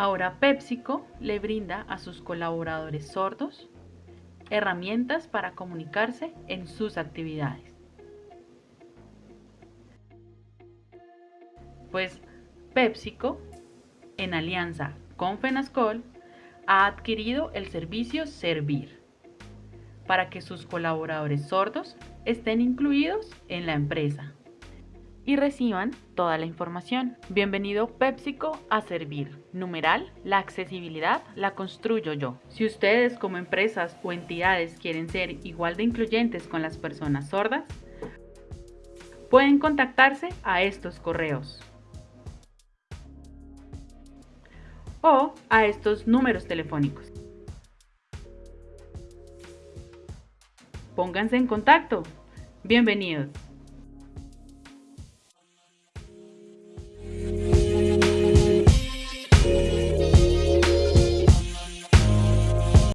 Ahora PepsiCo le brinda a sus colaboradores sordos herramientas para comunicarse en sus actividades. Pues PepsiCo, en alianza con Fenascol, ha adquirido el servicio Servir para que sus colaboradores sordos estén incluidos en la empresa y reciban toda la información. Bienvenido PepsiCo a servir. Numeral, la accesibilidad la construyo yo. Si ustedes como empresas o entidades quieren ser igual de incluyentes con las personas sordas, pueden contactarse a estos correos o a estos números telefónicos. Pónganse en contacto. Bienvenidos.